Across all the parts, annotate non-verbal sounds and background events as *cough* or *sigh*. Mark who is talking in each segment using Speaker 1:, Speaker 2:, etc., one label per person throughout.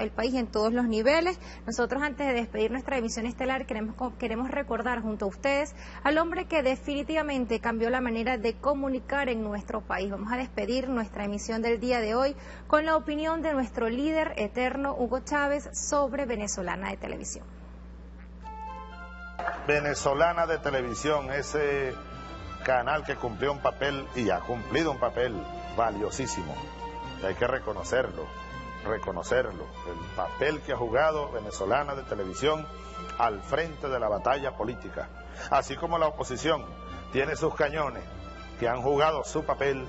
Speaker 1: el país en todos los niveles. Nosotros antes de despedir nuestra emisión estelar queremos, queremos recordar junto a ustedes al hombre que definitivamente cambió la manera de comunicar en nuestro país. Vamos a despedir nuestra emisión del día de hoy con la opinión de nuestro líder eterno Hugo Chávez sobre Venezolana de Televisión.
Speaker 2: Venezolana de Televisión, ese canal que cumplió un papel y ha cumplido un papel valiosísimo. Hay que reconocerlo, reconocerlo. El papel que ha jugado Venezolana de Televisión al frente de la batalla política. Así como la oposición tiene sus cañones que han jugado su papel,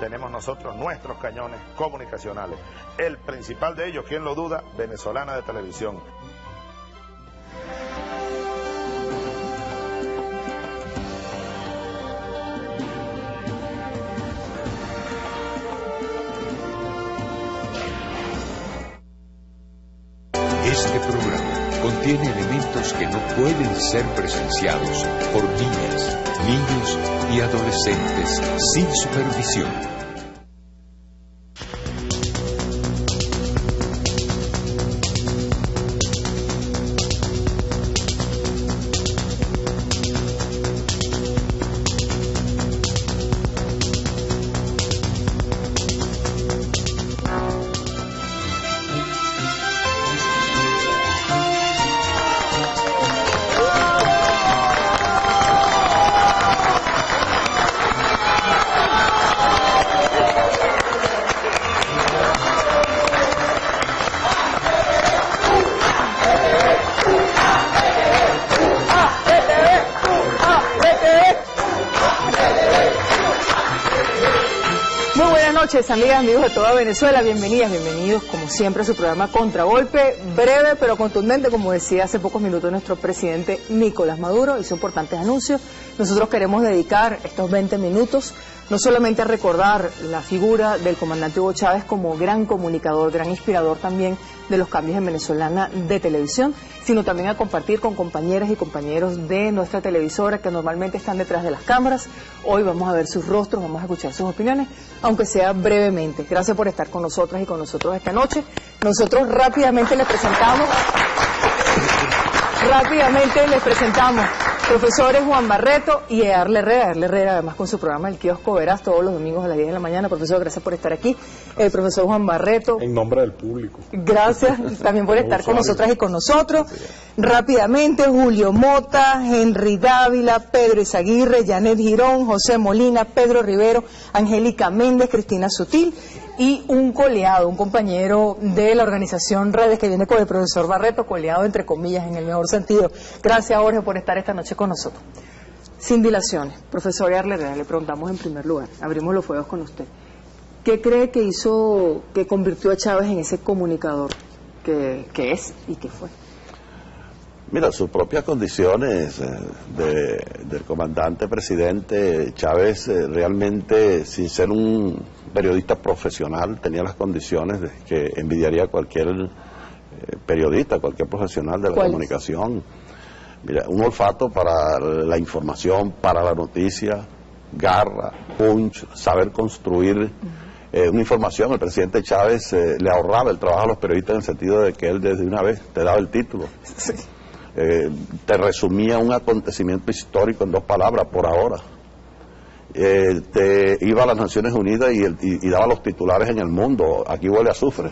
Speaker 2: tenemos nosotros nuestros cañones comunicacionales. El principal de ellos, ¿quién lo duda? Venezolana de Televisión.
Speaker 3: Este programa contiene elementos que no pueden ser presenciados por niñas, niños y adolescentes sin supervisión.
Speaker 4: Amigas, amigos de toda Venezuela. Bienvenidas, bienvenidos, como siempre, a su programa Contragolpe. Breve pero contundente, como decía hace pocos minutos nuestro presidente Nicolás Maduro. Hizo importantes anuncios. Nosotros queremos dedicar estos 20 minutos no solamente a recordar la figura del comandante Hugo Chávez como gran comunicador, gran inspirador también de los cambios en venezolana de televisión, sino también a compartir con compañeras y compañeros de nuestra televisora que normalmente están detrás de las cámaras. Hoy vamos a ver sus rostros, vamos a escuchar sus opiniones, aunque sea brevemente. Gracias por estar con nosotras y con nosotros esta noche. Nosotros rápidamente les presentamos, rápidamente les presentamos Profesores Juan Barreto y Arle Herrera. Arle Herrera, además con su programa El Kiosco Verás todos los domingos a las 10 de la mañana. Profesor, gracias por estar aquí. El profesor Juan Barreto.
Speaker 5: En nombre del público.
Speaker 4: Gracias también por *laughs* estar con nosotras y con nosotros. Rápidamente, Julio Mota, Henry Dávila, Pedro Izaguirre, Janet Girón, José Molina, Pedro Rivero, Angélica Méndez, Cristina Sutil y un coleado, un compañero de la organización Redes que viene con el profesor Barreto, coleado entre comillas en el mejor sentido. Gracias, Jorge, por estar esta noche con nosotros. Sin dilaciones, profesor Arlera, le preguntamos en primer lugar, abrimos los fuegos con usted. ¿Qué cree que hizo, que convirtió a Chávez en ese comunicador que, es y que fue?
Speaker 6: Mira, sus propias condiciones eh, del comandante presidente Chávez eh, realmente, sin ser un periodista profesional, tenía las condiciones de que envidiaría cualquier eh, periodista, cualquier profesional de la comunicación. Mira, un olfato para la información, para la noticia, garra, punch, saber construir eh, una información. El presidente Chávez eh, le ahorraba el trabajo a los periodistas en el sentido de que él desde una vez te daba el título. te resumía un acontecimiento histórico en dos palabras por ahora te iba a las Naciones Unidas y, daba los titulares en el mundo, aquí huele a azufre.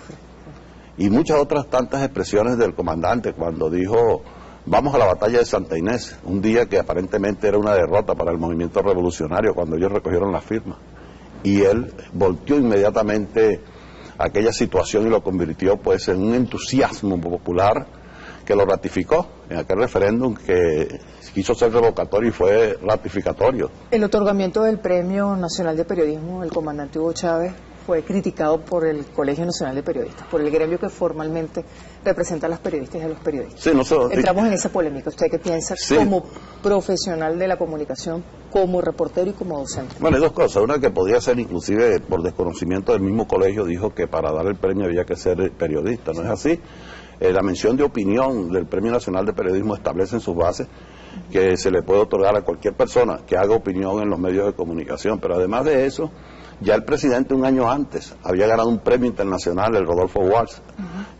Speaker 6: Y muchas otras tantas expresiones del comandante cuando dijo, vamos a la batalla de Santa Inés, un día que aparentemente era una derrota para el movimiento revolucionario cuando ellos recogieron la firma. Y él volteó inmediatamente aquella situación y lo convirtió pues en un entusiasmo popular que lo ratificó en aquel referéndum que quiso ser revocatorio y fue ratificatorio.
Speaker 4: El otorgamiento del Premio Nacional de Periodismo, el comandante Hugo Chávez, fue criticado por el Colegio Nacional de Periodistas, por el gremio que formalmente representa a los periodistas y a los periodistas.
Speaker 6: Sí, nosotros,
Speaker 4: Entramos en esa polémica. ¿Usted qué piensa como profesional de la comunicación, como reportero y como docente?
Speaker 6: Bueno, hay dos cosas. Una que podía ser inclusive por desconocimiento del mismo colegio, dijo que para dar el premio había que ser periodista. ¿No es así? Eh, la mención de opinión del Premio Nacional de Periodismo establece en sus bases que se le puede otorgar a cualquier persona que haga opinión en los medios de comunicación. Pero además de eso, ya el presidente un año antes había ganado un premio internacional, el Rodolfo Walsh,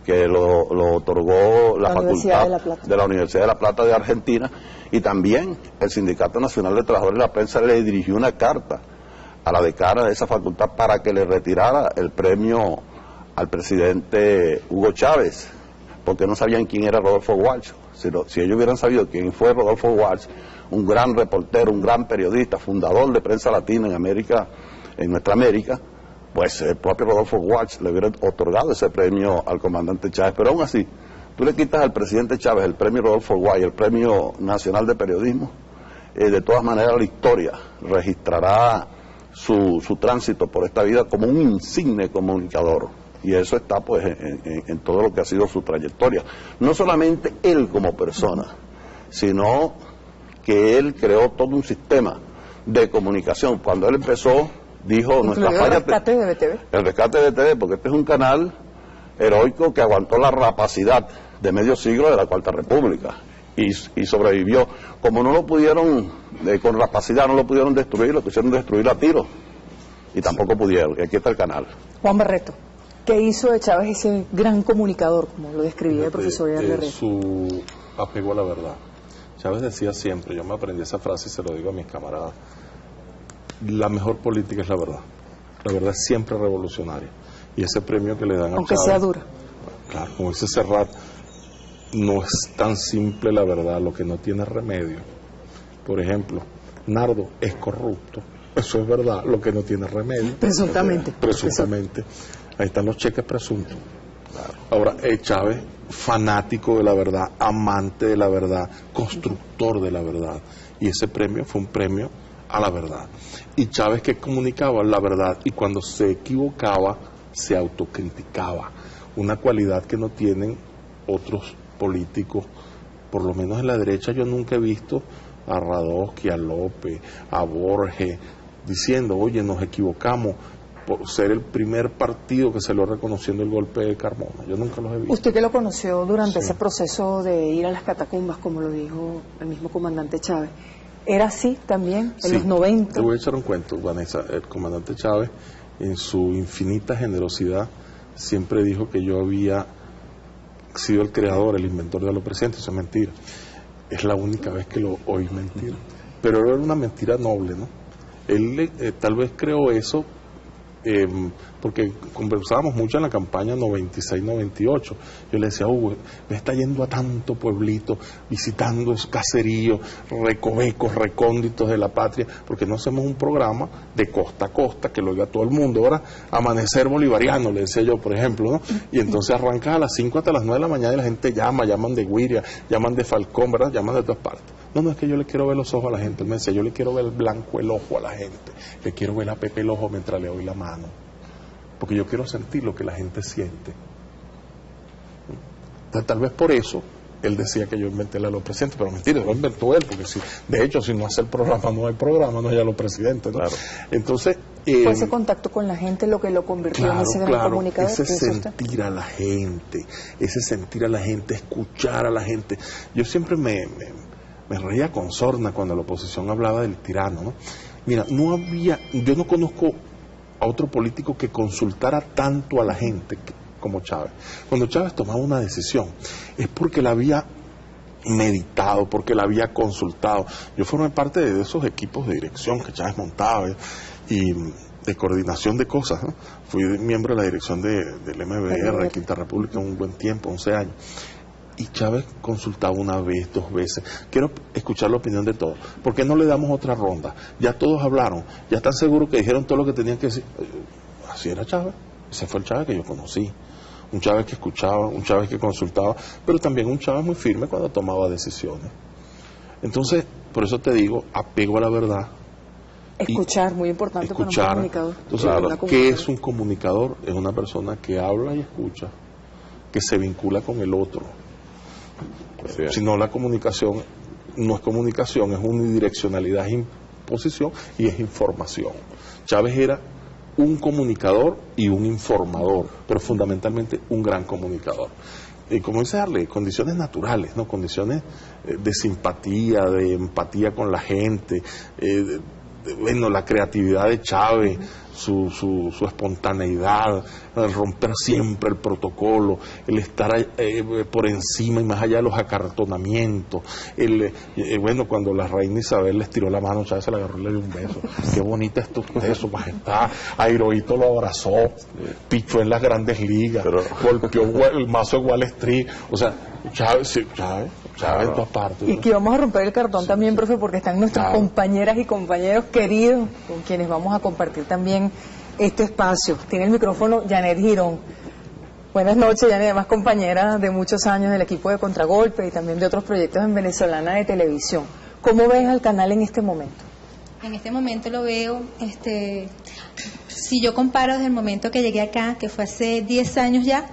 Speaker 6: que lo, otorgó la, facultad de, la Universidad de La Plata de Argentina, y también el Sindicato Nacional de Trabajadores de la Prensa le dirigió una carta a la decana de esa facultad para que le retirara el premio al presidente Hugo Chávez, porque no sabían quién era Rodolfo Walsh. Si, ellos hubieran sabido quién fue Rodolfo Walsh, un gran reportero, un gran periodista, fundador de prensa latina en América, en nuestra América, pues el propio Rodolfo Walsh le hubiera otorgado ese premio al comandante Chávez. Pero aún así, tú le quitas al presidente Chávez el premio Rodolfo Walsh, el premio nacional de periodismo, eh, de todas maneras la historia registrará su, su tránsito por esta vida como un insigne comunicador y eso está pues en, todo lo que ha sido su trayectoria. No solamente él como persona, sino que él creó todo un sistema de comunicación. Cuando él empezó, dijo nuestra
Speaker 4: falla... El rescate de BTV.
Speaker 6: El rescate de BTV, porque este es un canal heroico que aguantó la rapacidad de medio siglo de la Cuarta República y, sobrevivió. Como no lo pudieron, eh, con rapacidad no lo pudieron destruir, lo quisieron destruir a tiro y tampoco pudieron. Y aquí está el canal.
Speaker 4: Juan Barreto. ¿Qué hizo de Chávez ese gran comunicador, como lo describía el profesor
Speaker 5: Herrera? Su apego a la verdad. Chávez decía siempre, yo me aprendí esa frase y se lo digo a mis camaradas, la mejor política es la verdad. La verdad es siempre revolucionaria. Y ese premio que le dan a
Speaker 4: Aunque sea dura.
Speaker 5: Claro, como dice Serrat, no es tan simple la verdad, lo que no tiene remedio. Por ejemplo, Nardo es corrupto. Eso es verdad, lo que no tiene remedio.
Speaker 4: Presuntamente.
Speaker 5: Presuntamente. Ahí están los cheques presuntos. Ahora, eh, Chávez, fanático de la verdad, amante de la verdad, constructor de la verdad. Y ese premio fue un premio a la verdad. Y Chávez que comunicaba la verdad y cuando se equivocaba, se autocriticaba. Una cualidad que no tienen otros políticos, por lo menos en la derecha yo nunca he visto a Radosky, a López, a Borges, diciendo, oye, nos equivocamos, por ser el primer partido que se lo reconociendo el golpe de Carmona. Yo nunca los he visto.
Speaker 4: Usted que lo conoció durante ese proceso de ir a las catacumbas, como lo dijo el mismo comandante Chávez, ¿era así también en los 90?
Speaker 5: Te voy a echar un cuento, Vanessa. El comandante Chávez, en su infinita generosidad, siempre dijo que yo había sido el creador, el inventor de lo presente. Eso es mentira. Es la única vez que lo oí mentir. Pero era una mentira noble, ¿no? Él eh, tal vez creó eso eh, porque conversábamos mucho en la campaña 96-98. Yo le decía, Hugo, me está yendo a tanto pueblito, visitando caseríos, recovecos, recónditos de la patria, porque no hacemos un programa de costa a costa que lo oiga todo el mundo. Ahora, amanecer bolivariano, le decía yo, por ejemplo, ¿no? Y entonces arranca a las 5 hasta las 9 de la mañana y la gente llama, llaman de Guiria, llaman de Falcón, ¿verdad? Llaman de todas partes. No, no es que yo le quiero ver los ojos a la gente. Él me decía, yo le quiero ver el blanco el ojo a la gente. Le quiero ver a Pepe el ojo mientras le doy la mano. Porque yo quiero sentir lo que la gente siente. Entonces, tal vez por eso él decía que yo inventé la lo presidente, pero mentira, lo inventó él, porque si, de hecho, si no hace el programa, no hay programa, no hay a los presidentes. Claro. Entonces.
Speaker 4: Fue ese contacto con la gente lo que lo convirtió en ese gran comunicador.
Speaker 5: Ese sentir a la gente, ese sentir a la gente, escuchar a la gente. Yo siempre me me reía con sorna cuando la oposición hablaba del tirano. ¿no? Mira, no había, yo no conozco a otro político que consultara tanto a la gente como Chávez. Cuando Chávez tomaba una decisión es porque la había meditado, porque la había consultado. Yo formé parte de esos equipos de dirección que Chávez montaba y de coordinación de cosas. ¿no? Fui miembro de la dirección de, del MBR, de Quinta República, un buen tiempo, 11 años y Chávez consultaba una vez, dos veces. Quiero escuchar la opinión de todos. ¿Por qué no le damos otra ronda? Ya todos hablaron, ya están seguros que dijeron todo lo que tenían que decir. Eh, así era Chávez. Ese fue el Chávez que yo conocí. Un Chávez que escuchaba, un Chávez que consultaba, pero también un Chávez muy firme cuando tomaba decisiones. Entonces, por eso te digo, apego a la verdad.
Speaker 4: Escuchar, muy importante
Speaker 5: escuchar.
Speaker 4: para un comunicador.
Speaker 5: Entonces, ¿qué es un comunicador? Es una persona que habla y escucha, que se vincula con el otro si no, la comunicación no es comunicación, es unidireccionalidad, es imposición y es información. Chávez era un comunicador y un informador, pero fundamentalmente un gran comunicador. eh, como dice Arle, condiciones naturales, ¿no? Condiciones eh, de simpatía, de empatía con la gente, eh, bueno, la creatividad de Chávez, su, su, su, espontaneidad, el romper siempre el protocolo, el estar eh, por encima y más allá de los acartonamientos. El, eh, bueno, cuando la reina Isabel les tiró la mano, Chávez se la agarró y le dio un beso. Qué bonita es tu su majestad. Airoito lo abrazó, pichó en las grandes ligas, golpeó el mazo de Wall Street. O sea, Chávez, Chávez
Speaker 4: y que vamos a romper el cartón también, profe, porque están nuestras compañeras y compañeros queridos con quienes vamos a compartir también este espacio. Tiene el micrófono Janet Girón. Buenas noches, Janet, además compañera de muchos años del equipo de Contragolpe y también de otros proyectos en Venezolana de Televisión. ¿Cómo ves al canal en este momento?
Speaker 7: En este momento lo veo, este, si yo comparo desde el momento que llegué acá, que fue hace 10 años ya,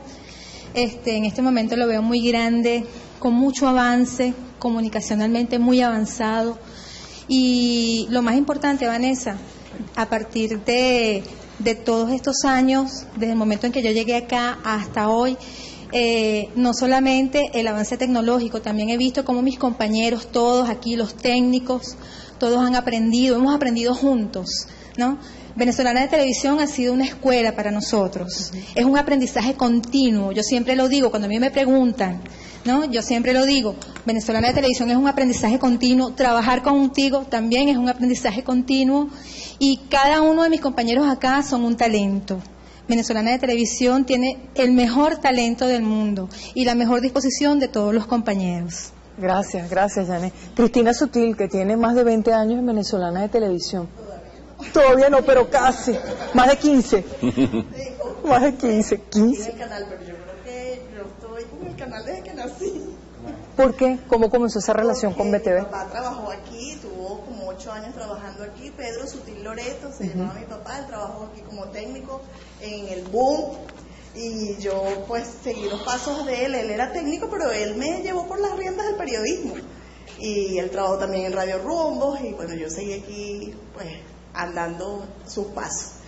Speaker 7: este, en este momento lo veo muy grande, con mucho avance, comunicacionalmente muy avanzado. Y lo más importante, Vanessa, a partir de, todos estos años, desde el momento en que yo llegué acá hasta hoy, eh, no solamente el avance tecnológico, también he visto cómo mis compañeros, todos aquí, los técnicos, todos han aprendido, hemos aprendido juntos, ¿no? Venezolana de Televisión ha sido una escuela para nosotros. Es un aprendizaje continuo. Yo siempre lo digo cuando a mí me preguntan, ¿no? Yo siempre lo digo, Venezolana de Televisión es un aprendizaje continuo, trabajar contigo también es un aprendizaje continuo y cada uno de mis compañeros acá son un talento. Venezolana de Televisión tiene el mejor talento del mundo y la mejor disposición de todos los compañeros.
Speaker 4: Gracias, gracias, Janet. Cristina Sutil, que tiene más de 20 años en Venezolana de Televisión. Todavía no, pero casi. Más de 15. *laughs* más de 15. 15
Speaker 8: canal desde que nací.
Speaker 4: ¿Por qué? ¿Cómo comenzó esa relación con BTV?
Speaker 8: Mi papá trabajó aquí, tuvo como ocho años trabajando aquí. Pedro Sutil Loreto, se llamaba mi papá, él trabajó aquí como técnico en el boom. Y yo pues seguí los pasos de él. Él era técnico, pero él me llevó por las riendas del periodismo. Y él trabajó también en Radio Rumbos y bueno, yo seguí aquí pues andando sus pasos.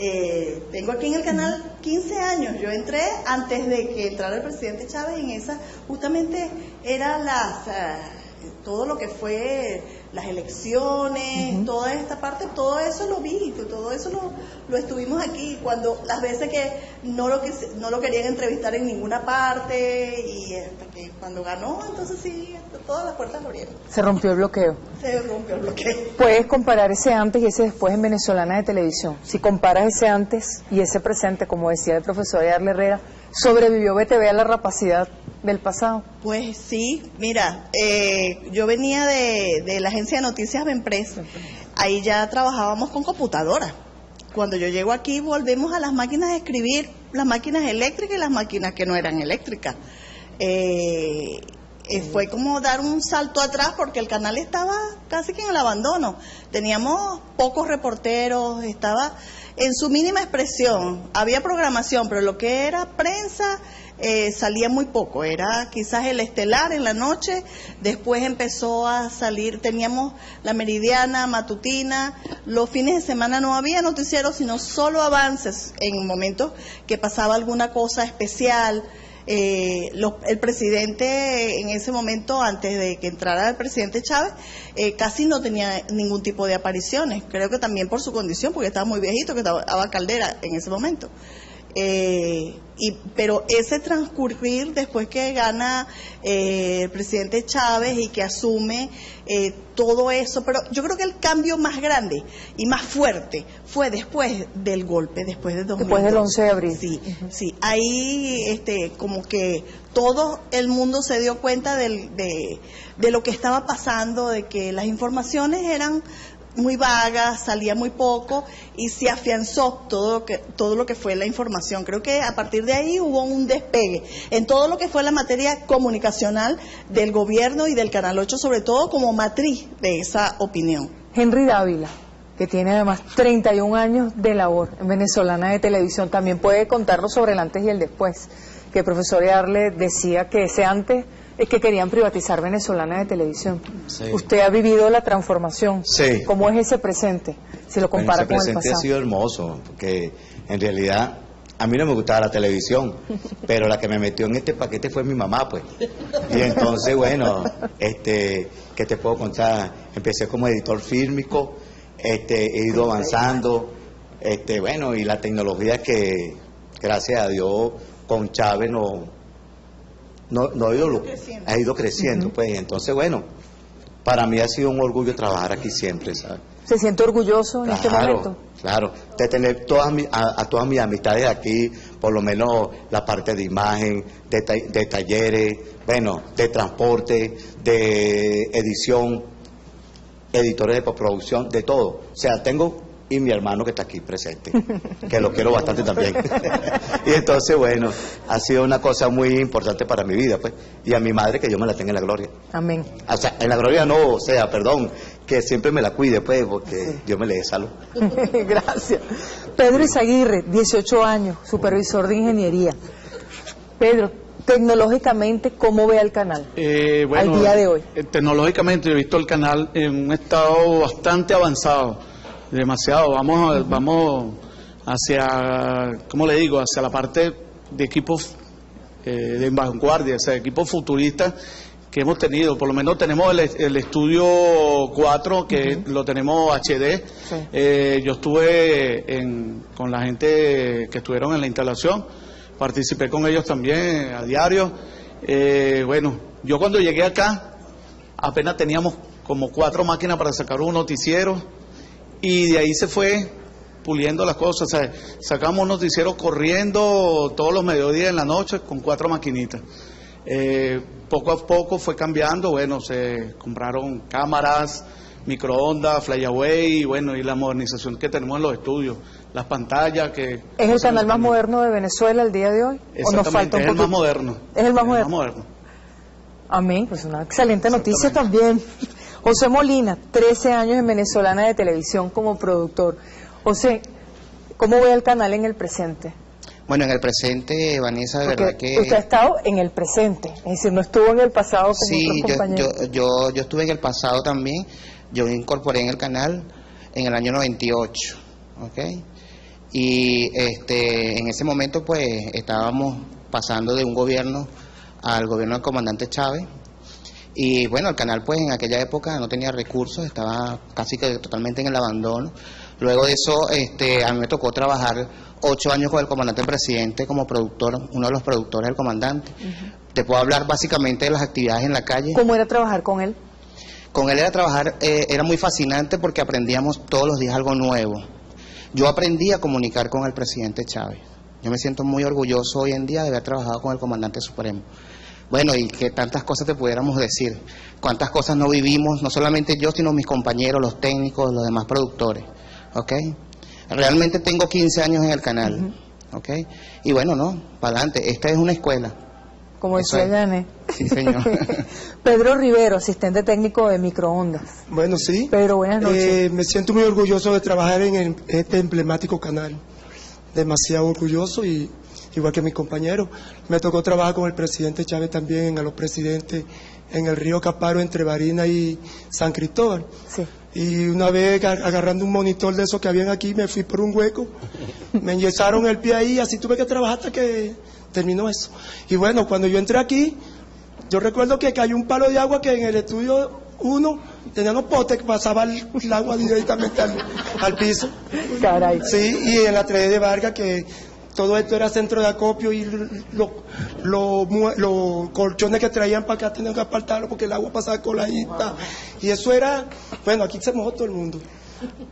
Speaker 8: Eh, tengo aquí en el canal 15 años. Yo entré antes de que entrara el presidente Chávez en esa, justamente era las, eh, todo lo que fue las elecciones, toda esta parte, todo eso lo vi, todo eso lo, lo, estuvimos aquí, cuando las veces que no lo, que no lo querían entrevistar en ninguna parte y hasta que cuando ganó, entonces sí, todas las puertas abrieron.
Speaker 4: Se rompió el bloqueo.
Speaker 8: Se rompió el bloqueo.
Speaker 4: Puedes comparar ese antes y ese después en Venezolana de Televisión. Si comparas ese antes y ese presente, como decía el profesor Ayarle Herrera, ¿sobrevivió BTV a la rapacidad del pasado?
Speaker 8: Pues sí, mira, eh, yo venía de, de, la agencia de noticias Empresa, ahí ya trabajábamos con computadoras. Cuando yo llego aquí volvemos a las máquinas de escribir, las máquinas eléctricas y las máquinas que no eran eléctricas. Eh, eh, fue como dar un salto atrás porque el canal estaba casi que en el abandono. Teníamos pocos reporteros, estaba en su mínima expresión. Había programación, pero lo que era prensa eh, salía muy poco. Era quizás el estelar en la noche, después empezó a salir, teníamos la meridiana matutina, los fines de semana no había noticieros, sino solo avances en momentos que pasaba alguna cosa especial. Eh, el presidente en ese momento, antes de que entrara el presidente Chávez, eh, casi no tenía ningún tipo de apariciones. Creo que también por su condición, porque estaba muy viejito, que estaba Caldera en ese momento. Eh, y, pero ese transcurrir después que gana eh, el presidente Chávez y que asume eh, todo eso, pero yo creo que el cambio más grande y más fuerte fue después del golpe, después de
Speaker 4: Después del 11 de abril.
Speaker 8: Sí, sí, ahí este, como que todo el mundo se dio cuenta de, de lo que estaba pasando, de que las informaciones eran muy vaga, salía muy poco y se afianzó todo lo que todo lo que fue la información. Creo que a partir de ahí hubo un despegue en todo lo que fue la materia comunicacional del gobierno y del Canal 8 sobre todo como matriz de esa opinión.
Speaker 4: Henry Dávila que tiene además 31 años de labor en venezolana de televisión, también puede contarnos sobre el antes y el después, que el profesor Arle decía que ese antes es que querían privatizar venezolana de televisión. Usted ha vivido la transformación.
Speaker 9: Sí.
Speaker 4: ¿Cómo es ese presente? Si lo compara con el pasado.
Speaker 9: presente ha sido hermoso, porque en realidad a mí no me gustaba la televisión, pero la que me metió en este paquete fue mi mamá, pues. Y entonces, bueno, este, ¿qué te puedo contar? Empecé como editor fílmico, este, he ido avanzando, este, bueno, y la tecnología que, gracias a Dios, con Chávez no, no, no ha ido, ha ido creciendo, pues. Entonces, bueno, para mí ha sido un orgullo trabajar aquí siempre, ¿sabes?
Speaker 4: ¿Se siente orgulloso en este momento?
Speaker 9: Claro, de tener todas a, todas mis amistades aquí, por lo menos la parte de imagen, de, de talleres, bueno, de transporte, de edición, editores de postproducción, de todo. O sea, tengo y mi hermano que está aquí presente, que lo quiero bastante también. *laughs* y entonces, bueno, ha sido una cosa muy importante para mi vida, pues, y a mi madre que yo me la tenga en la gloria.
Speaker 4: Amén.
Speaker 9: O sea, en la gloria no, o sea, perdón, que siempre me la cuide, pues, porque yo me le dé salud. *laughs*
Speaker 4: Gracias. Pedro Izaguirre, 18 años, supervisor de ingeniería. Pedro, tecnológicamente, ¿cómo ve el canal
Speaker 10: eh,
Speaker 4: al día de hoy?
Speaker 10: Eh, tecnológicamente, he visto el canal en un estado bastante avanzado demasiado. Vamos, vamos hacia, ¿cómo le digo? Hacia la parte de equipos eh, de vanguardia, o sea, equipos futuristas que hemos tenido. Por lo menos tenemos el, estudio 4, que lo tenemos HD. Eh, yo estuve con la gente que estuvieron en la instalación, participé con ellos también a diario. Eh, bueno, yo cuando llegué acá, apenas teníamos como cuatro máquinas para sacar un noticiero y de ahí se fue puliendo las cosas. sacamos noticieros corriendo todos los mediodías en la noche con cuatro maquinitas. Eh, poco a poco fue cambiando, bueno, se compraron cámaras, microondas, flyaway, y bueno, y la modernización que tenemos en los estudios, las pantallas que...
Speaker 4: ¿Es el canal más moderno de Venezuela el día de hoy?
Speaker 10: ¿O nos falta un es el más moderno.
Speaker 4: Es el más, moderno? Amén, pues una excelente noticia también. José Molina, 13 años en Venezolana de Televisión como productor. José, ¿cómo ve el canal en el presente?
Speaker 11: Bueno, en el presente, Vanessa, de verdad que...
Speaker 4: Usted ha estado en el presente, es decir, no estuvo en el pasado como
Speaker 11: sí, yo, yo, yo, estuve en el pasado también, yo me incorporé en el canal en el año 98, ¿ok? Y este, en ese momento pues estábamos pasando de un gobierno al gobierno del comandante Chávez, y bueno, el canal pues en aquella época no tenía recursos, estaba casi que totalmente en el abandono. Luego de eso, este, a mí me tocó trabajar ocho años con el comandante presidente como productor, uno de los productores del comandante. Te puedo hablar básicamente de las actividades en la calle.
Speaker 4: ¿Cómo era trabajar con él?
Speaker 11: Con él era trabajar, eh, era muy fascinante porque aprendíamos todos los días algo nuevo. Yo aprendí a comunicar con el presidente Chávez. Yo me siento muy orgulloso hoy en día de haber trabajado con el comandante supremo. Bueno, y que tantas cosas te pudiéramos decir, cuántas cosas no vivimos, no solamente yo, sino mis compañeros, los técnicos, los demás productores, ¿ok? Realmente tengo 15 años en el canal, ¿ok? Y bueno, no, para adelante, esta es una escuela.
Speaker 4: Como decía Yane.
Speaker 11: Sí, señor. *laughs*
Speaker 4: Pedro Rivero, asistente técnico de microondas.
Speaker 12: Bueno, sí.
Speaker 4: Pedro, buenas noches.
Speaker 12: Eh, me siento muy orgulloso de trabajar en este emblemático canal. Demasiado orgulloso y igual que mis compañeros. Me tocó trabajar con el presidente Chávez también, a los presidentes en el río Caparo entre Barina y San Cristóbal. Y una vez agarrando un monitor de esos que habían aquí, me fui por un hueco, me enyesaron el pie ahí, así tuve que trabajar hasta que terminó eso. Y bueno, cuando yo entré aquí, yo recuerdo que cayó un palo de agua que en el estudio uno tenía los potes que pasaba el, agua directamente al, piso.
Speaker 4: Caray.
Speaker 12: Sí, y en la 3 de Vargas que todo esto era centro de acopio y los colchones que traían para acá tenían que apartarlo porque el agua pasaba coladita. Y eso era, bueno, aquí se mojó todo el mundo.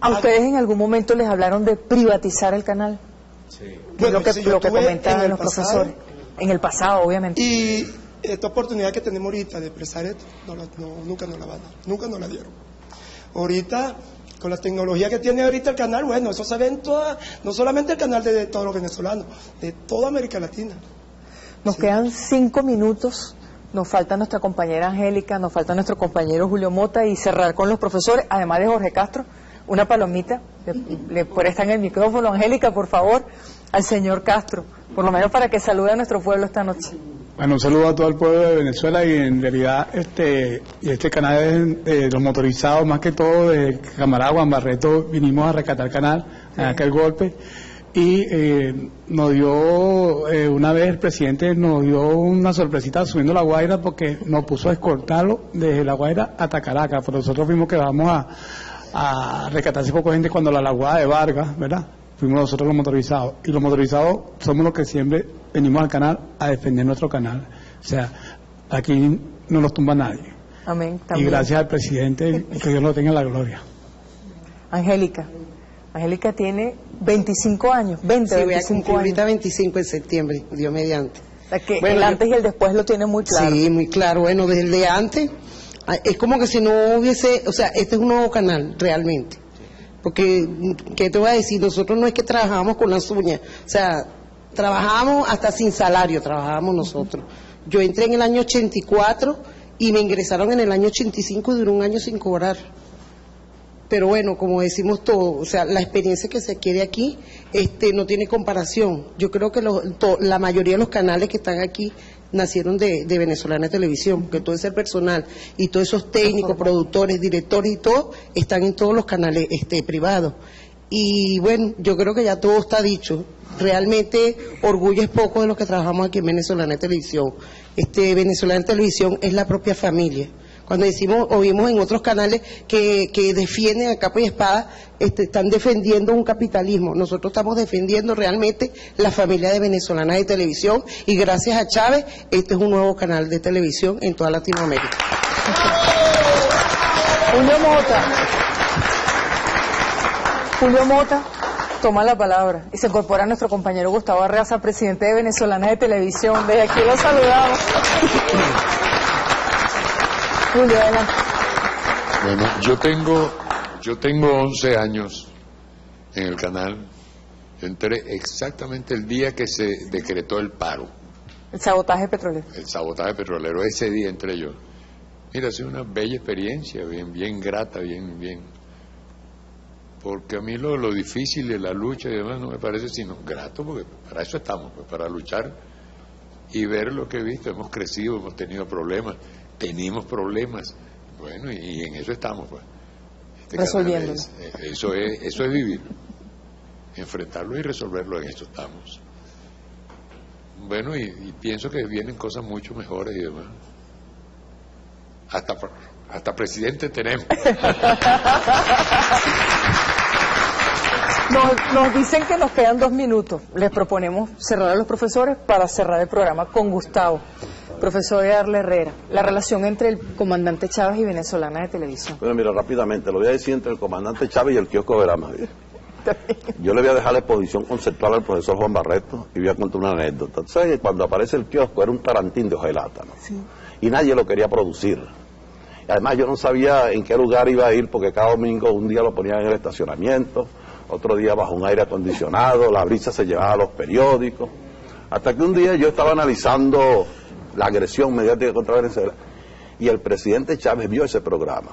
Speaker 4: ¿A ustedes en algún momento les hablaron de privatizar el canal?
Speaker 12: Sí.
Speaker 4: lo que, lo que comentaban los profesores. En el pasado, obviamente.
Speaker 12: Y esta oportunidad que tenemos ahorita de expresar esto, nunca nos la van a dar, nunca nos la dieron. Ahorita con la tecnología que tiene ahorita el canal, bueno, eso se ve en toda, no solamente el canal de, todos los venezolanos, de toda América Latina.
Speaker 4: Nos quedan cinco minutos, nos falta nuestra compañera Angélica, nos falta nuestro compañero Julio Mota y cerrar con los profesores, además de Jorge Castro, una palomita, le, en el micrófono, Angélica, por favor, al señor Castro, por lo menos para que salude a nuestro pueblo esta noche.
Speaker 10: Bueno, un saludo a todo el pueblo de Venezuela y en realidad este este canal es de los motorizados, más que todo de Camaragua, en Barreto, vinimos a rescatar el canal en aquel golpe
Speaker 13: y eh, nos dio, eh, una vez el presidente nos dio una sorpresita subiendo la Guaira porque nos puso a escoltarlo desde la Guaira hasta Caracas, pero nosotros fuimos que vamos a, a rescatar poco gente cuando la laguada de Vargas, ¿verdad? Fuimos nosotros los motorizados. Y los motorizados somos los que siempre venimos al canal a defender nuestro canal. O sea, aquí no nos tumba nadie.
Speaker 4: Amén.
Speaker 13: Y
Speaker 4: También.
Speaker 13: gracias al presidente, y que Dios lo tenga en la gloria.
Speaker 4: Angélica. Angélica tiene 25 años, 20,
Speaker 14: Sí, voy a
Speaker 4: 25
Speaker 14: cumplir
Speaker 4: años.
Speaker 14: ahorita 25 de septiembre, Dios mediante.
Speaker 4: O sea, que
Speaker 14: Bueno,
Speaker 4: el antes y el después lo tiene muy claro.
Speaker 14: Sí, muy claro. Bueno, desde el de antes, ah, es como que si no hubiese, o sea, este es un nuevo canal, realmente. Porque, ¿qué te voy a decir? Nosotros no es que trabajamos con las uñas, o sea, trabajamos hasta sin salario, trabajábamos nosotros. Yo entré en el año 84 y me ingresaron en el año 85 y duró un año sin cobrar. Pero bueno, como decimos todo, o sea, la experiencia que se adquiere aquí este, no tiene comparación. Yo creo que los- to- la mayoría de los canales que están aquí nacieron de, de Venezolana Televisión, que todo ese personal y todos esos técnicos, productores, directores y todo, están en todos los canales este, privados. Y bueno, yo creo que ya todo está dicho. Realmente orgullo es poco de los que trabajamos aquí en Venezolana Televisión. Este, Venezolana Televisión es la propia familia. Cuando decimos, oímos en otros canales que, que defienden a capa y espada, este, están defendiendo un capitalismo. Nosotros estamos defendiendo realmente la familia de venezolana de televisión y gracias a Chávez, este es un nuevo canal de televisión en toda Latinoamérica.
Speaker 4: Mota. Julio Mota toma la palabra y se incorpora a nuestro compañero Gustavo Arreaza, presidente de Venezolana de Televisión. Desde aquí lo saludamos. *laughs* Julio, adelante.
Speaker 15: Bueno, yo tengo, yo tengo 11 años en el canal. Yo entré exactamente el día que se decretó el paro,
Speaker 4: El sabotaje petrolero.
Speaker 15: el sabotaje petrolero. Ese día entré yo. Mira, ha sido una bella experiencia, bien, bien grata, bien, bien. Porque a mí lo, lo difícil de la lucha y demás no me parece sino grato, porque para eso estamos, pues, para luchar y ver lo que he visto. Hemos crecido, hemos tenido problemas, tenemos problemas. Bueno, y, y en eso estamos, pues. Este es- eh, eso, es, eso es vivir. Enfrentarlo y resolverlo, en esto estamos. Bueno, y, y pienso que vienen cosas mucho mejores y demás. Hasta, hasta presidente tenemos. *laughs*
Speaker 4: Nos, nos dicen que nos quedan dos minutos. Les proponemos cerrar a los profesores para cerrar el programa con Gustavo. Profesor Arle Herrera, la relación entre el comandante Chávez y Venezolana de Televisión.
Speaker 6: Bueno, mira, rápidamente, lo voy a decir entre el comandante Chávez y el kiosco Verama. *laughs* Yo le voy a dejar la exposición conceptual al profesor Juan Barreto y voy a contar una anécdota. Sabes que cuando aparece el kiosco era un tarantín de hojalata, ¿no? Y nadie lo quería producir. Y además yo no sabía en qué lugar iba a ir porque cada domingo un día lo ponían en el estacionamiento, otro día bajo un aire acondicionado, la brisa se llevaba a los periódicos. Hasta que un día yo estaba analizando la agresión mediática contra Venezuela y el presidente Chávez vio ese programa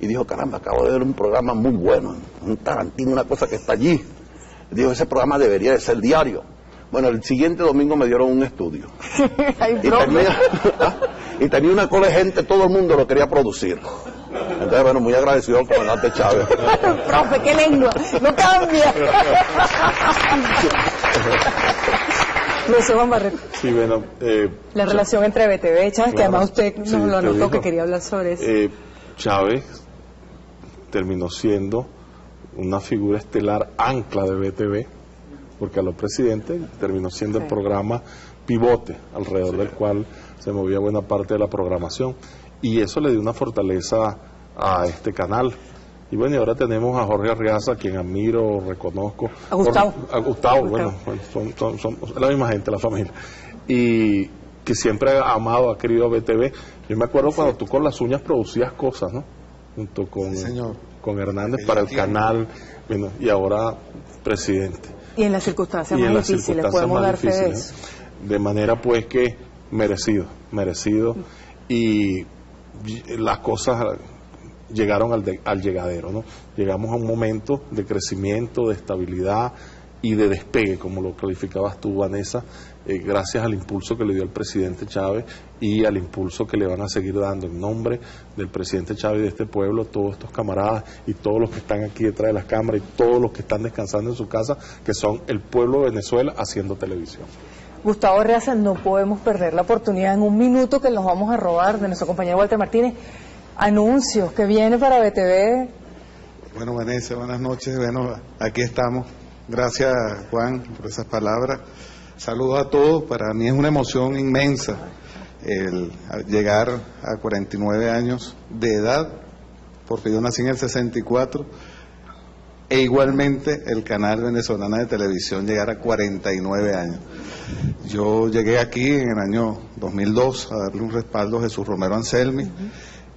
Speaker 6: y dijo, caramba, acabo de ver un programa muy bueno, un Tarantino, una cosa que está allí. Dijo, ese programa debería de ser diario. Bueno, el siguiente domingo me dieron un estudio. *laughs*
Speaker 4: Hay
Speaker 6: Y tenía, *laughs* y tenía una cola de gente, todo el mundo lo quería producir. Entonces, bueno, muy agradecido al comandante Chávez. *laughs*
Speaker 4: Profe, qué lengua. No cambia. *laughs* Juan Barreto,
Speaker 5: Sí, bueno, eh,
Speaker 4: la relación entre BTV y Chávez, que además usted nos
Speaker 5: Sí,
Speaker 4: lo anotó que quería hablar sobre eso.
Speaker 5: eh, Chávez terminó siendo una figura estelar ancla de BTV, porque a los presidentes terminó siendo el programa pivote alrededor del cual se movía buena parte de la programación. Y eso le dio una fortaleza a este canal. Y bueno, y ahora tenemos a Jorge Arriaza, quien admiro, reconozco.
Speaker 4: A Gustavo.
Speaker 5: Por- a Gustavo, bueno, bueno, son, son- son la misma gente, la familia. Y que siempre ha amado, ha querido a BTV. Yo me acuerdo cuando tú con las uñas producías cosas, ¿no? Junto con, con Hernández para el canal, bueno, y ahora presidente.
Speaker 4: Y en las circunstancias
Speaker 5: y en
Speaker 4: más
Speaker 5: las
Speaker 4: difíciles,
Speaker 5: circunstancias
Speaker 4: podemos dar fe de
Speaker 5: difíciles,
Speaker 4: eso.
Speaker 5: ¿no? De manera pues que merecido, merecido. Y las cosas llegaron al, de- al llegadero, ¿no? Llegamos a un momento de crecimiento, de estabilidad y de despegue, como lo calificabas tú, Vanessa, eh, gracias al impulso que le dio el presidente Chávez y al impulso que le van a seguir dando en nombre del presidente Chávez y de este pueblo, todos estos camaradas y todos los que están aquí detrás de las cámaras y todos los que están descansando en su casa, que son el pueblo de Venezuela haciendo televisión.
Speaker 4: Gustavo Reaza, no podemos perder la oportunidad en un minuto que nos vamos a robar de nuestro compañero Walter Martínez. Anuncios que viene para BTV.
Speaker 16: Bueno, Vanessa, buenas noches. Bueno, aquí estamos. Gracias, Juan, por esas palabras. Saludos a todos. Para mí es una emoción inmensa el llegar a 49 años de edad, porque yo nací en el 64, e igualmente el canal venezolano de televisión llegar a 49 años. Yo llegué aquí en el año 2002 a darle un respaldo a Jesús Romero Anselmi,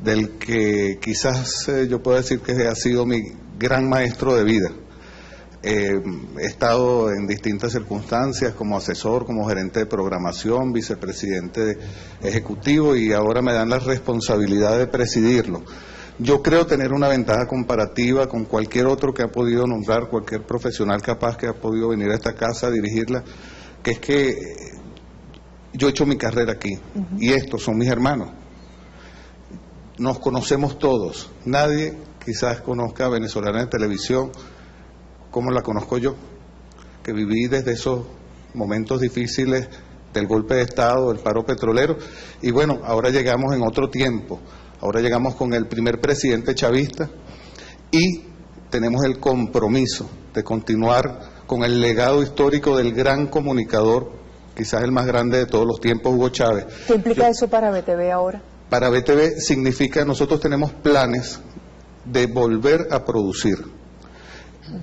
Speaker 16: del que quizás eh, yo puedo decir que ha sido mi gran maestro de vida. Eh, he estado en distintas circunstancias como asesor, como gerente de programación, vicepresidente ejecutivo y ahora me dan la responsabilidad de presidirlo. Yo creo tener una ventaja comparativa con cualquier otro que ha podido nombrar, cualquier profesional capaz que ha podido venir a esta casa a dirigirla, que es que yo he hecho mi carrera aquí y estos son mis hermanos. Nos conocemos todos. Nadie quizás conozca a Venezolana de Televisión como la conozco yo, que viví desde esos momentos difíciles del golpe de Estado, del paro petrolero, y bueno, ahora llegamos en otro tiempo, ahora llegamos con el primer presidente chavista y tenemos el compromiso de continuar con el legado histórico del gran comunicador, quizás el más grande de todos los tiempos, Hugo Chávez.
Speaker 4: ¿Qué implica eso para BTV ahora?
Speaker 16: Para BTV significa, nosotros tenemos planes de volver a producir.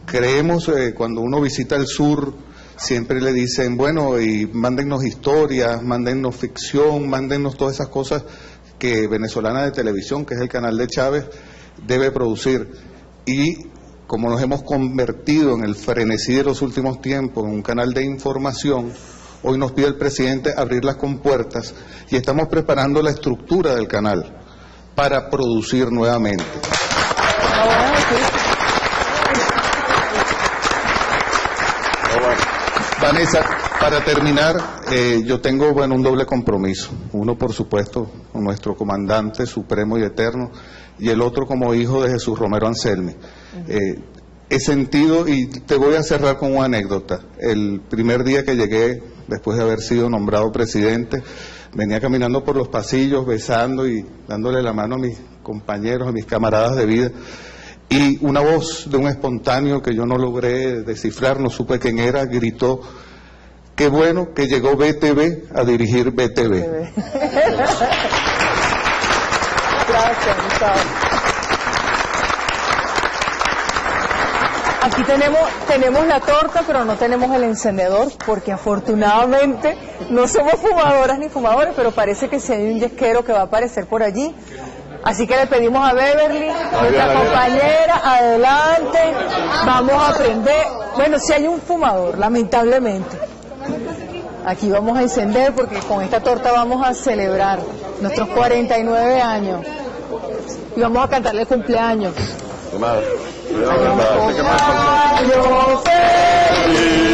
Speaker 16: Creemos, eh, cuando uno visita el sur, siempre le dicen, bueno, y mándennos historias, mándennos ficción, mándennos todas esas cosas que Venezolana de Televisión, que es el canal de Chávez, debe producir. Y como nos hemos convertido en el frenesí de los últimos tiempos, en un canal de información, hoy nos pide el presidente abrir las compuertas y estamos preparando la estructura del canal para producir nuevamente. Vanessa, para terminar, eh, yo tengo bueno un doble compromiso. Uno, por supuesto, con nuestro comandante supremo y eterno, y el otro como hijo de Jesús Romero Anselmi. Eh, he sentido, y te voy a cerrar con una anécdota. El primer día que llegué, después de haber sido nombrado presidente, venía caminando por los pasillos, besando y dándole la mano a mis compañeros, a mis camaradas de vida. Y una voz de un espontáneo que yo no logré descifrar, no supe quién era, gritó, qué bueno que llegó BTV a dirigir BTV.
Speaker 4: Gracias, Gustavo. Aquí tenemos, tenemos la torta, pero no tenemos el encendedor, porque afortunadamente no somos fumadoras ni fumadores, pero parece que si hay un yesquero que va a aparecer por allí. Así que le pedimos a Beverly, nuestra compañera, adelante, vamos a aprender. Bueno, si hay un fumador, lamentablemente. Aquí vamos a encender porque con esta torta vamos a celebrar nuestros 49 años. Y vamos a cantarle el cumpleaños. Feliz,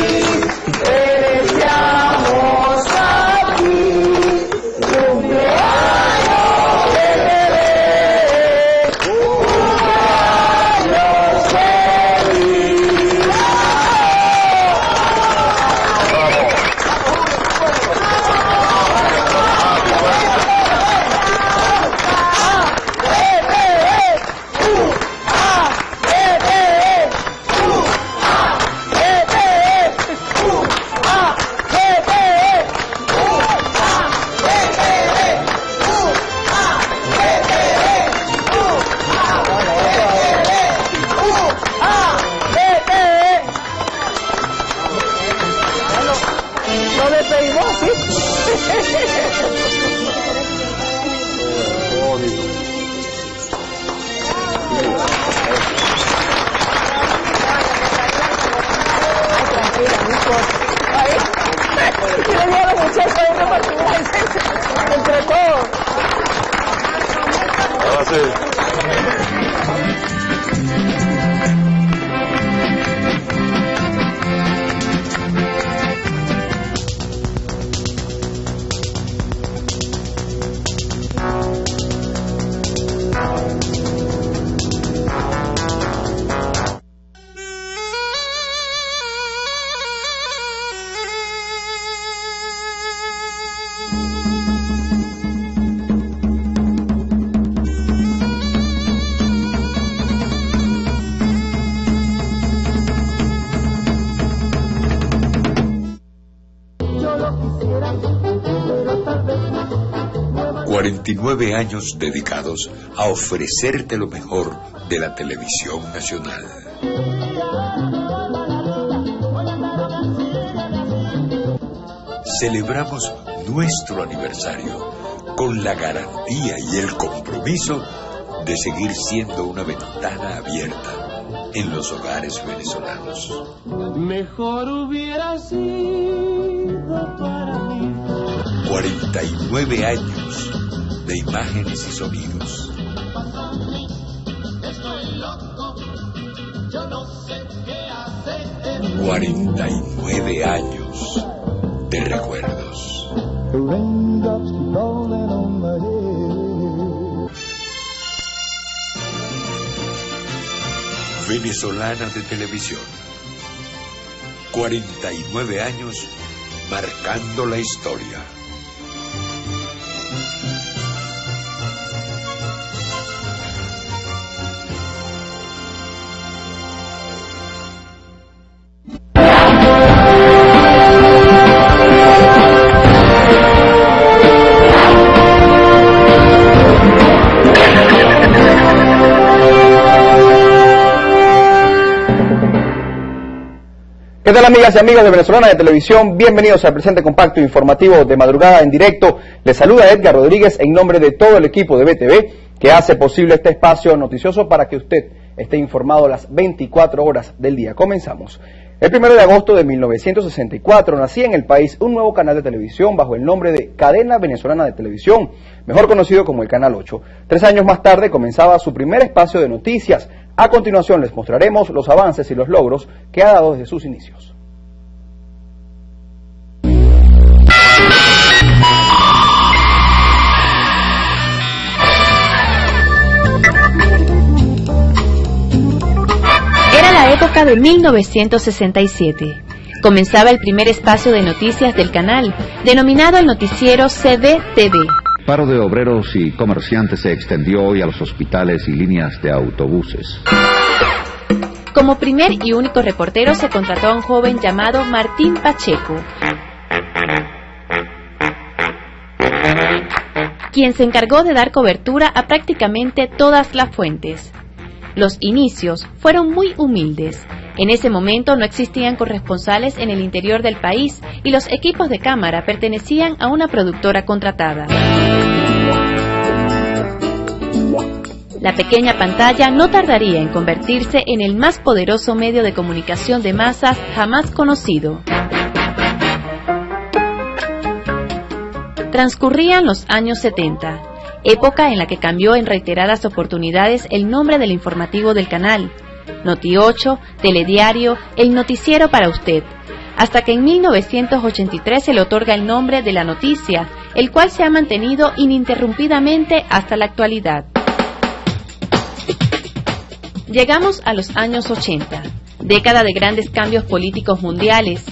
Speaker 3: 49 años dedicados a ofrecerte lo mejor de la televisión nacional. Celebramos nuestro aniversario con la garantía y el compromiso de seguir siendo una ventana abierta en los hogares venezolanos.
Speaker 17: Mejor hubiera sido para mí.
Speaker 3: 49 años de imágenes y sonidos.
Speaker 17: Qué hacer.
Speaker 3: 49 años de recuerdos. Venezolana de televisión. 49 años marcando la historia.
Speaker 18: ¿Qué tal amigas y amigos de Venezolana de Televisión? Bienvenidos al presente compacto informativo de madrugada en directo. Les saluda Edgar Rodríguez en nombre de todo el equipo de BTV que hace posible este espacio noticioso para que usted esté informado las 24 horas del día. Comenzamos. El 1 de agosto de 1964 nacía en el país un nuevo canal de televisión bajo el nombre de Cadena Venezolana de Televisión, mejor conocido como el Canal 8. Tres años más tarde comenzaba su primer espacio de noticias. A continuación les mostraremos los avances y los logros que ha dado desde sus inicios.
Speaker 19: Era la época de 1967. Comenzaba el primer espacio de noticias del canal, denominado el noticiero CDTV.
Speaker 20: Paro de obreros y comerciantes se extendió hoy a los hospitales y líneas de autobuses.
Speaker 19: Como primer y único reportero se contrató a un joven llamado Martín Pacheco, quien se encargó de dar cobertura a prácticamente todas las fuentes. Los inicios fueron muy humildes. En ese momento no existían corresponsales en el interior del país y los equipos de cámara pertenecían a una productora contratada. La pequeña pantalla no tardaría en convertirse en el más poderoso medio de comunicación de masas jamás conocido. Transcurrían los años 70, época en la que cambió en reiteradas oportunidades el nombre del informativo del canal. Noti 8, Telediario, el noticiero para usted, hasta que en 1983 se le otorga el nombre de La Noticia, el cual se ha mantenido ininterrumpidamente hasta la actualidad. Llegamos a los años 80, década de grandes cambios políticos mundiales,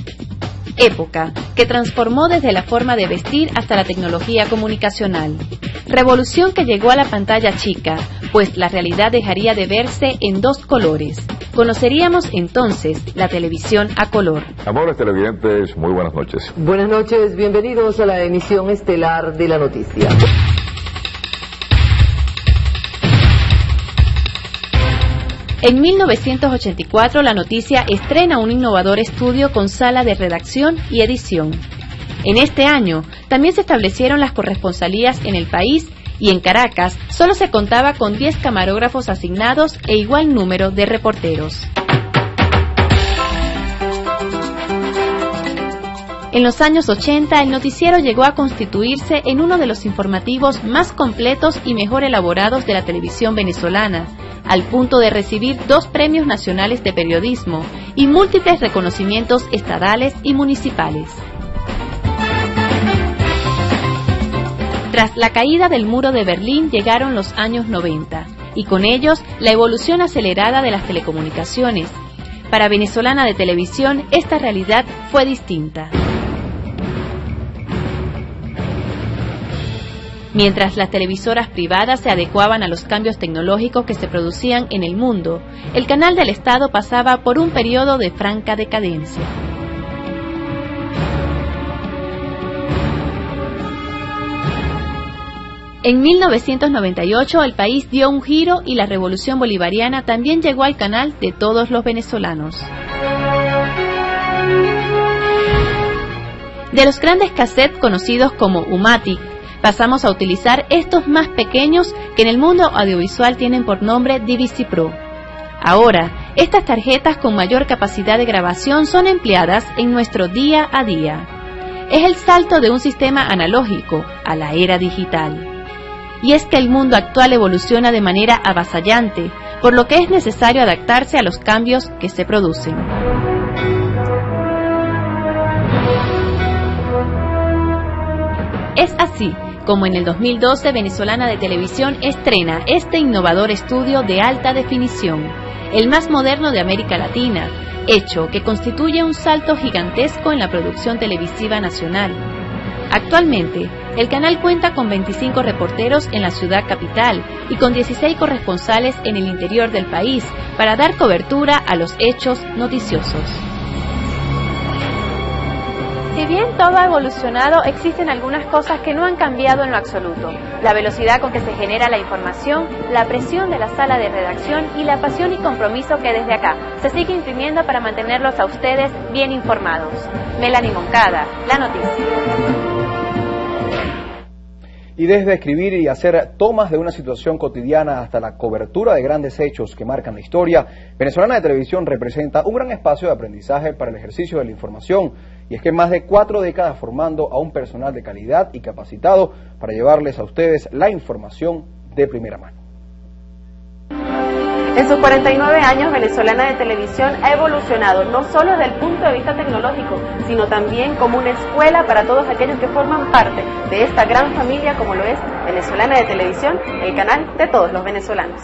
Speaker 19: época que transformó desde la forma de vestir hasta la tecnología comunicacional. Revolución que llegó a la pantalla chica, pues la realidad dejaría de verse en dos colores. Conoceríamos entonces la televisión a color.
Speaker 21: Amores televidentes, muy buenas noches.
Speaker 22: Buenas noches, bienvenidos a la emisión estelar de la noticia.
Speaker 19: En 1984 la noticia estrena un innovador estudio con sala de redacción y edición. En este año también se establecieron las corresponsalías en el país y en Caracas solo se contaba con 10 camarógrafos asignados e igual número de reporteros. En los años 80 el noticiero llegó a constituirse en uno de los informativos más completos y mejor elaborados de la televisión venezolana, al punto de recibir dos premios nacionales de periodismo y múltiples reconocimientos estadales y municipales. Tras la caída del muro de Berlín llegaron los años 90 y con ellos la evolución acelerada de las telecomunicaciones. Para Venezolana de Televisión esta realidad fue distinta. Mientras las televisoras privadas se adecuaban a los cambios tecnológicos que se producían en el mundo, el canal del Estado pasaba por un periodo de franca decadencia. En 1998 el país dio un giro y la revolución bolivariana también llegó al canal de todos los venezolanos. De los grandes cassettes conocidos como Umatic, pasamos a utilizar estos más pequeños que en el mundo audiovisual tienen por nombre DVC Pro. Ahora, estas tarjetas con mayor capacidad de grabación son empleadas en nuestro día a día. Es el salto de un sistema analógico a la era digital. Y es que el mundo actual evoluciona de manera avasallante, por lo que es necesario adaptarse a los cambios que se producen. Es así como en el 2012 Venezolana de Televisión estrena este innovador estudio de alta definición, el más moderno de América Latina, hecho que constituye un salto gigantesco en la producción televisiva nacional. Actualmente, el canal cuenta con 25 reporteros en la ciudad capital y con 16 corresponsales en el interior del país para dar cobertura a los hechos noticiosos. Si bien todo ha evolucionado, existen algunas cosas que no han cambiado en lo absoluto. La velocidad con que se genera la información, la presión de la sala de redacción y la pasión y compromiso que desde acá se sigue imprimiendo para mantenerlos a ustedes bien informados. Melanie Moncada, La Noticia.
Speaker 18: Y desde escribir y hacer tomas de una situación cotidiana hasta la cobertura de grandes hechos que marcan la historia, Venezolana de Televisión representa un gran espacio de aprendizaje para el ejercicio de la información. Y es que más de cuatro décadas formando a un personal de calidad y capacitado para llevarles a ustedes la información de primera mano.
Speaker 19: En sus 49 años, Venezolana de Televisión ha evolucionado no solo desde el punto de vista tecnológico, sino también como una escuela para todos aquellos que forman parte de esta gran familia como lo es Venezolana de Televisión, el canal de todos los venezolanos.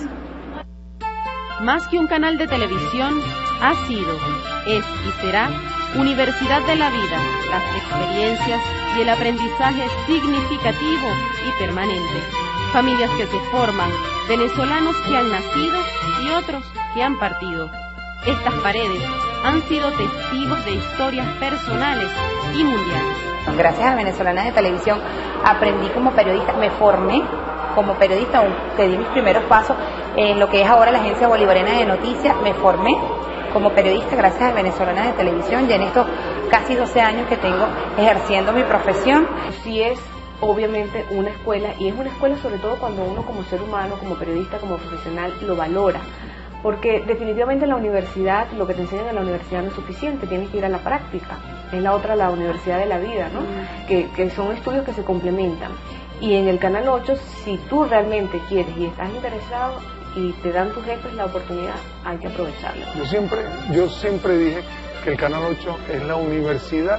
Speaker 19: Más que un canal de televisión, ha sido, es y será Universidad de la Vida, las experiencias y el aprendizaje significativo y permanente. Familias que se forman, venezolanos que han nacido y otros que han partido. Estas paredes han sido testigos de historias personales y mundiales.
Speaker 23: Gracias a Venezolana de Televisión aprendí como periodista, me formé como periodista, que di mis primeros pasos en lo que es ahora la Agencia Bolivariana de Noticias, me formé como periodista gracias a Venezolana de Televisión y en estos casi 12 años que tengo ejerciendo mi profesión.
Speaker 24: Sí es obviamente una escuela y es una escuela sobre todo cuando uno como ser humano, como periodista, como profesional lo valora. Porque definitivamente en la universidad, lo que te enseñan en la universidad no es suficiente, tienes que ir a la práctica. Es la otra, la universidad de la vida, ¿no? Que, que son estudios que se complementan. Y en el Canal 8, si tú realmente quieres y estás interesado, y te dan tus jefes la oportunidad, hay que aprovecharla.
Speaker 25: Yo siempre, yo siempre dije que el Canal 8 es la universidad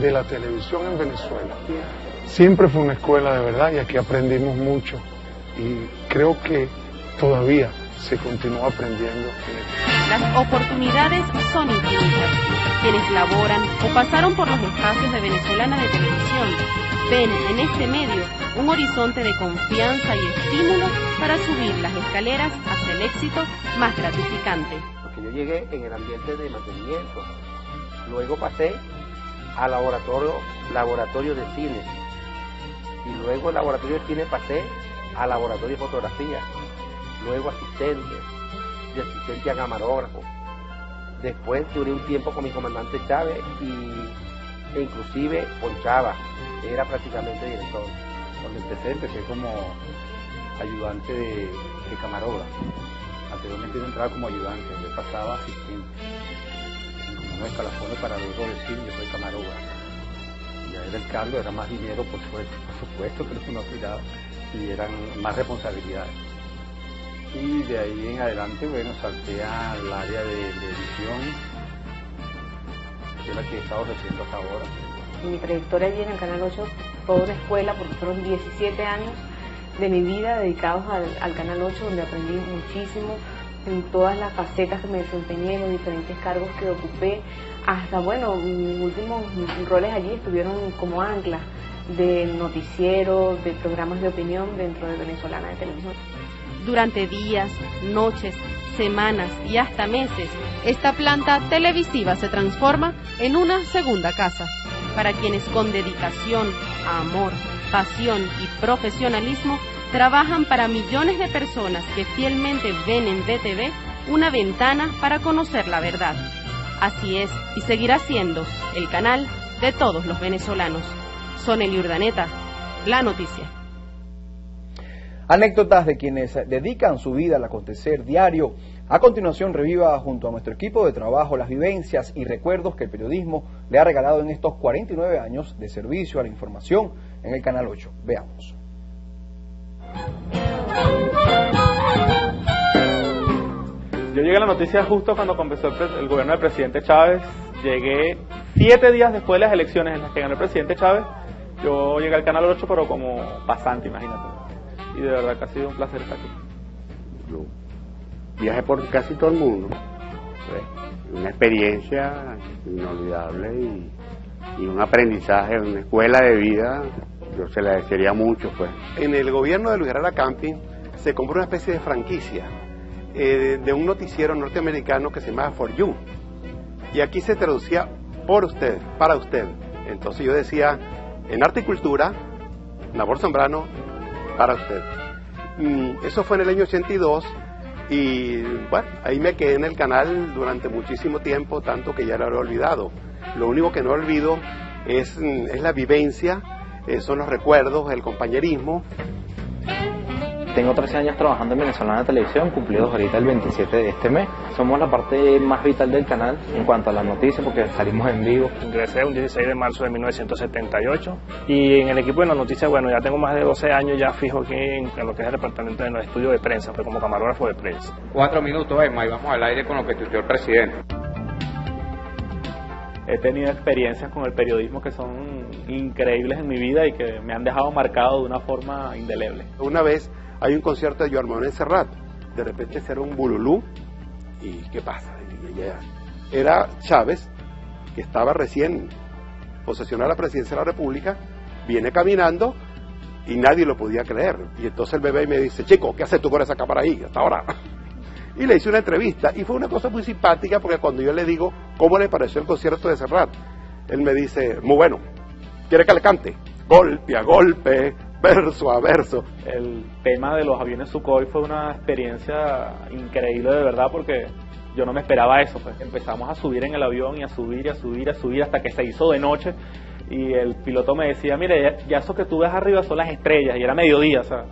Speaker 25: de la televisión en Venezuela. Siempre fue una escuela de verdad y aquí aprendimos mucho y creo que todavía se continúa aprendiendo.
Speaker 19: Las oportunidades son infinitas. Quienes laboran o pasaron por los espacios de Venezolana de Televisión ven en este medio un horizonte de confianza y estímulo para subir las escaleras hacia el éxito más gratificante.
Speaker 26: Porque yo llegué en el ambiente de mantenimiento, luego pasé al laboratorio, laboratorio de cine y luego el laboratorio de cine pasé al laboratorio de fotografía, luego asistente, de asistente a camarógrafo. Después duré un tiempo con mi comandante Chávez y, e inclusive ponchaba, era prácticamente director.
Speaker 27: Cuando empecé, empecé como ayudante de, de. Anteriormente yo entraba como ayudante, yo pasaba asistente. En unos escalafones para luego decir yo soy camarógrafo. Ya era el cargo, era más dinero, por supuesto, *laughs* por supuesto, pero no cuidado, y eran más responsabilidades. Y de ahí en adelante, bueno, salté al área de, de edición, que es la que he estado haciendo hasta ahora.
Speaker 24: Mi trayectoria allí en el Canal 8 fue una escuela porque fueron 17 años de mi vida dedicados al, al Canal 8 donde aprendí muchísimo en todas las facetas que me desempeñé, los diferentes cargos que ocupé, hasta bueno, mis últimos roles allí estuvieron como ancla de noticiero, de programas de opinión dentro de Venezolana de Televisión.
Speaker 19: Durante días, noches, semanas y hasta meses, esta planta televisiva se transforma en una segunda casa para quienes con dedicación, amor
Speaker 28: pasión y profesionalismo, trabajan para millones de personas que fielmente ven en BTV una ventana para conocer la verdad. Así es, y seguirá siendo el canal de todos los venezolanos. Son el Urdaneta, la noticia.
Speaker 18: Anécdotas de quienes dedican su vida al acontecer diario. A continuación reviva junto a nuestro equipo de trabajo las vivencias y recuerdos que el periodismo le ha regalado en estos 49 años de servicio a la información en el Canal 8. Veamos.
Speaker 29: Yo llegué a la noticia justo cuando comenzó el, gobierno del presidente Chávez. Llegué siete días después de las elecciones en las que ganó el presidente Chávez. Yo llegué al Canal 8, pero como pasante, imagínate. Y de verdad que ha sido un placer estar aquí.
Speaker 30: Yo viajé por casi todo el mundo. ¿sí? Una experiencia inolvidable y, y, un aprendizaje, una escuela de vida. Yo se la desearía mucho. Pues.
Speaker 31: En el gobierno de Luis Herrera Camping se compró una especie de franquicia eh, de un noticiero norteamericano que se llamaba For You. Y aquí se traducía por usted, para usted. Entonces yo decía, en arte y cultura, Nabor Zambrano, para usted. Mm, eso fue en el año 82 y bueno, ahí me quedé en el canal durante muchísimo tiempo, tanto que ya lo he olvidado. Lo único que no olvido es, es la vivencia, eh, son los recuerdos, el compañerismo.
Speaker 32: Tengo 13 años trabajando en Venezolana Televisión, cumplidos ahorita el 27 de este mes. Somos la parte más vital del canal en cuanto a las noticias porque salimos en vivo.
Speaker 33: Ingresé un 16 de marzo de 1978 y en el equipo de las noticias, bueno, ya tengo más de 12 años ya fijo aquí en, en lo que es el departamento de los estudios de prensa, fue como camarógrafo de prensa.
Speaker 34: Cuatro minutos, Emma, y vamos al aire con lo que tuiteó el presidente.
Speaker 29: He tenido experiencias con el periodismo que son increíbles en mi vida y que me han dejado marcado de una forma indeleble.
Speaker 31: Una vez hay un concierto de Joan Serrat, de repente será un bululú, y ¿qué pasa? Era Chávez, que estaba recién posesionado la presidencia de la República, viene caminando y nadie lo podía creer. Y entonces el bebé me dice, chico, ¿qué haces tú con esa cámara ahí hasta ahora? *laughs* Y le hice una entrevista y fue una cosa muy simpática porque cuando yo le digo cómo le pareció el concierto de Serrat, él me dice, muy bueno, ¿quiere que le cante? Golpe a golpe, verso a verso.
Speaker 29: El tema de los aviones Sukhoi fue una experiencia increíble de verdad porque yo no me esperaba eso. Pues. Empezamos a subir en el avión y a subir y a subir y a subir hasta que se hizo de noche y el piloto me decía, mire, ya, ya eso que tú ves arriba son las estrellas y era mediodía, o sea,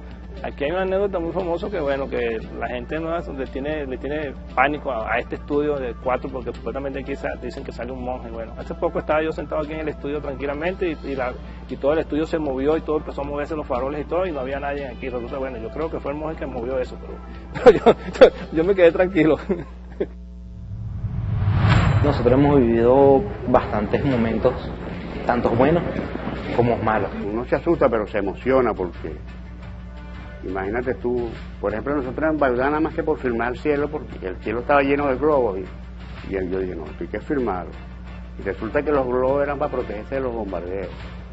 Speaker 33: Aquí hay una anécdota muy famosa que bueno que la gente no le tiene le tiene pánico a, a, este estudio de cuatro porque supuestamente aquí dicen que sale un monje. Bueno, hace poco estaba yo sentado aquí en el estudio tranquilamente y, y, la, y todo el estudio se movió y todo empezó a moverse los faroles y todo y no había nadie aquí. Resulta bueno, yo creo que fue el monje que movió eso, pero, *laughs* pero yo, yo me quedé tranquilo. *laughs*
Speaker 32: Nosotros hemos vivido bastantes momentos, tanto buenos como malos.
Speaker 30: Uno se asusta pero se emociona porque Imagínate tú, por ejemplo, nosotros en Bagdad nada más que por firmar el cielo, porque el cielo estaba lleno de globos. Y, y yo dije, no, esto hay que firmarlo. Y resulta que los globos eran para protegerse de los bombardeos.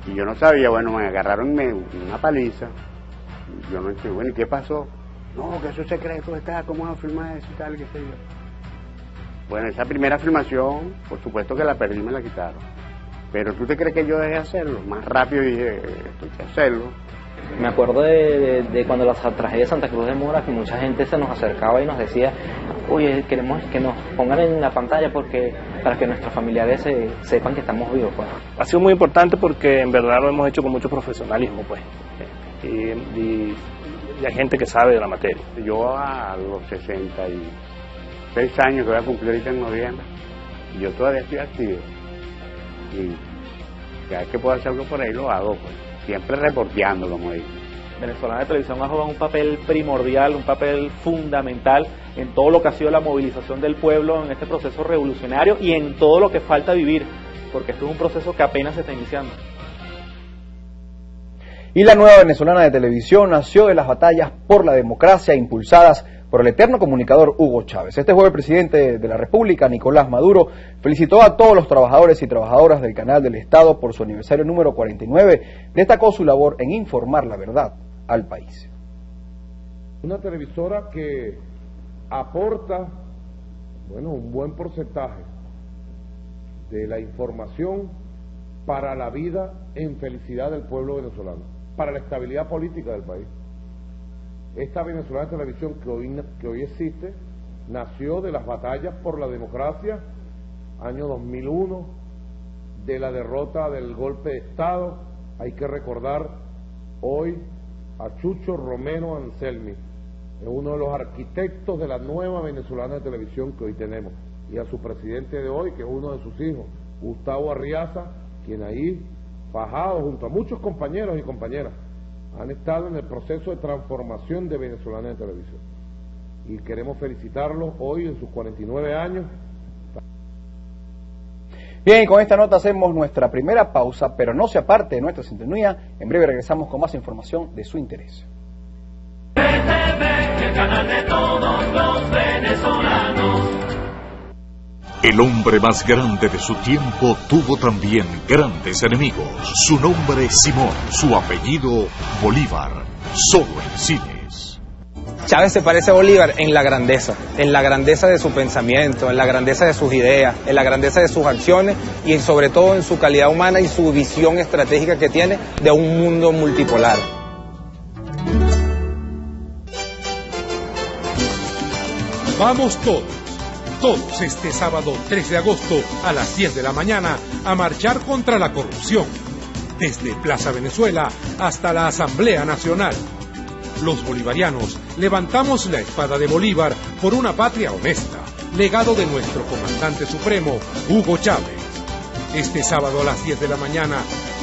Speaker 30: Y yo no sabía, bueno, me agarraron me, una paliza. Yo no entendí, bueno, ¿y qué pasó? No, que eso es secreto, está, ¿cómo vas a firmar eso y tal, qué sé yo? Bueno, esa primera filmación, por supuesto que la perdí me la quitaron. Pero ¿tú te crees que yo dejé hacerlo? Más rápido dije, esto hay que hacerlo.
Speaker 32: Me acuerdo de, de, de, cuando la tragedia de Santa Cruz de Mora, que mucha gente se nos acercaba y nos decía, oye, queremos que nos pongan en la pantalla porque para que nuestros familiares se, sepan que estamos vivos. Pues.
Speaker 33: Ha sido muy importante porque en verdad lo hemos hecho con mucho profesionalismo, pues. Y, y, y hay gente que sabe de la materia.
Speaker 30: Yo a los 66 años que voy a cumplir ahorita en noviembre, yo todavía estoy activo. Y cada vez que puedo hacer algo por ahí lo hago, pues siempre reporteando, como dice.
Speaker 29: Venezolana de Televisión ha jugado un papel primordial, un papel fundamental en todo lo que ha sido la movilización del pueblo en este proceso revolucionario y en todo lo que falta vivir, porque esto es un proceso que apenas se está iniciando.
Speaker 18: Y la nueva venezolana de televisión nació de las batallas por la democracia impulsadas por el eterno comunicador Hugo Chávez. Este jueves el presidente de la República, Nicolás Maduro, felicitó a todos los trabajadores y trabajadoras del canal del Estado por su aniversario número 49. Destacó su labor en informar la verdad al país.
Speaker 35: Una televisora que aporta, bueno, un buen porcentaje de la información para la vida en felicidad del pueblo venezolano. para la estabilidad política del país. Esta venezolana televisión que hoy, que hoy existe nació de las batallas por la democracia, año 2001, de la derrota del golpe de Estado. Hay que recordar hoy a Chucho Romero Anselmi, uno de los arquitectos de la nueva venezolana de televisión que hoy tenemos, y a su presidente de hoy, que es uno de sus hijos, Gustavo Arriaza, quien ahí, fajado junto a muchos compañeros y compañeras, han estado en el proceso de transformación de venezolana de televisión. Y queremos felicitarlos hoy en sus 49 años.
Speaker 18: Bien, y con esta nota hacemos nuestra primera pausa, pero no se aparte de nuestra sintonía. En breve regresamos con más información de su interés.
Speaker 36: El hombre más grande de su tiempo tuvo también grandes enemigos. Su nombre es Simón, su apellido Bolívar, solo en cines.
Speaker 37: Chávez se parece a Bolívar en la grandeza, en la grandeza de su pensamiento, en la grandeza de sus ideas, en la grandeza de sus acciones y sobre todo en su calidad humana y su visión estratégica que tiene de un mundo multipolar.
Speaker 38: Vamos todos, todos este sábado 3 de agosto a las 10 de la mañana a marchar contra la corrupción, desde Plaza Venezuela hasta la Asamblea Nacional. Los bolivarianos levantamos la espada de Bolívar por una patria honesta, legado de nuestro comandante supremo, Hugo Chávez. Este sábado a las 10 de la mañana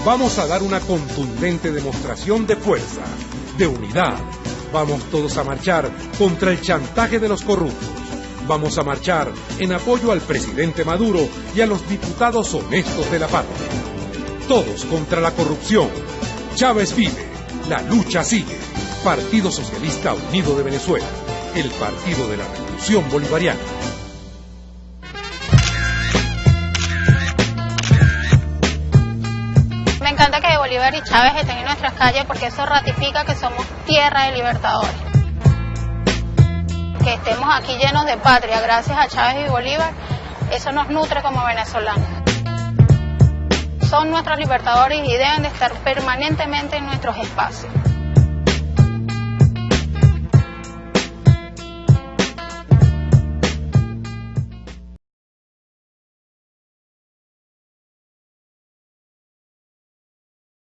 Speaker 38: vamos a dar una contundente demostración de fuerza, de unidad, Vamos todos a marchar contra el chantaje de los corruptos. Vamos a marchar en apoyo al presidente Maduro y a los diputados honestos de la patria. Todos contra la corrupción. Chávez vive. La lucha sigue. Partido Socialista Unido de Venezuela. El partido de la Revolución Bolivariana.
Speaker 39: Me encanta que Bolívar y Chávez estén en nuestras calles porque eso ratifica que somos tierra de libertadores. Que estemos aquí llenos de patria gracias a Chávez y Bolívar, eso nos nutre como venezolanos. Son nuestros libertadores y deben de estar permanentemente en nuestros espacios.